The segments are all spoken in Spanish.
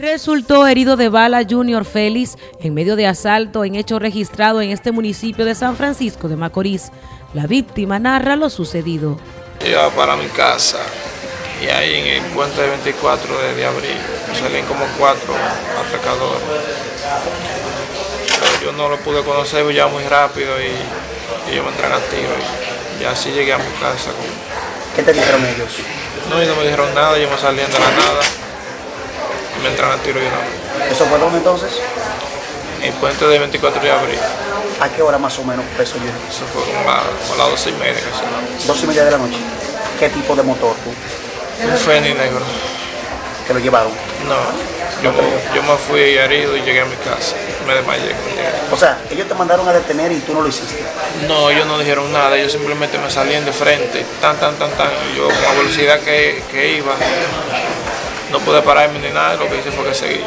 Resultó herido de bala Junior Félix en medio de asalto en hecho registrado en este municipio de San Francisco de Macorís. La víctima narra lo sucedido. Iba para mi casa y ahí en el puente 24 de, abril salían como cuatro atracadores. yo no lo pude conocer ya muy rápido y, ellos me entran a tiro y, así llegué a mi casa. ¿Qué te dijeron ellos? No, ellos no me dijeron nada, ellos me salían de la nada me entran a tiro y una ¿Eso fue dónde entonces? En puente de 24 de abril. ¿A qué hora más o menos empezó yo? Eso fue como a, las 12 y media casi. ¿Dos y media de la noche? ¿Qué tipo de motor tú? Un Feni negro. ¿Te lo llevaron? No, yo, yo, me fui herido y llegué a mi casa. Me desmayé. O sea, ellos te mandaron a detener y tú no lo hiciste. No, ellos no dijeron nada, ellos simplemente me salían de frente, tan, tan, tan, tan. Yo con la velocidad que, que iba, pude pararme ni nada, lo que hice fue que seguí.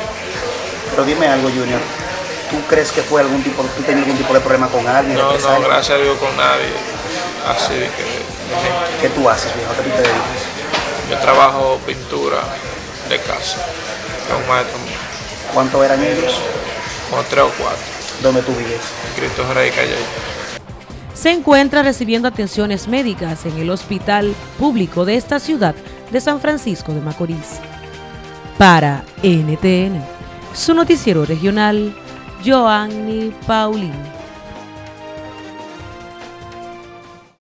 Pero dime algo, Junior. ¿Tú crees que fue algún tipo, tú tenías algún tipo de problema con alguien? No, no, gracias a Dios con nadie. Así que. ¿Qué tú haces, viejo? ¿Qué tú te dedicas? Yo trabajo pintura de casa. Con maestro ¿Cuántos eran ellos? Como tres o cuatro. ¿Dónde tú vives? En Cristo Rey Calle. Se encuentra recibiendo atenciones médicas en el hospital público de esta ciudad de San Francisco de Macorís. Para NTN, su noticiero regional, Joanny Paulino.